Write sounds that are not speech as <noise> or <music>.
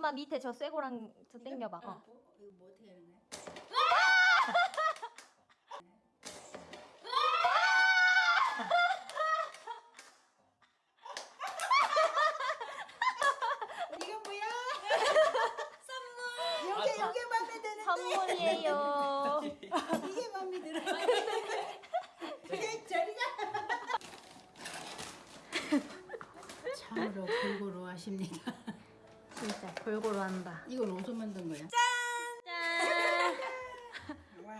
엄마 밑에 저 쇠고랑 저 당겨봐. 어. 뭐, 이거 뭐 어떻게 하는 거야? 이거 뭐야? 선물. 아, 이게 저- 이게 마음에 드는데. 선물이에요. <laughs> 이게 마음에 들어. 이게 저리가. 참으로 골고루 하십니다. 진짜 골고루 한다. 이걸 어디서 만든 거야? 짠! 짠! <laughs> 와.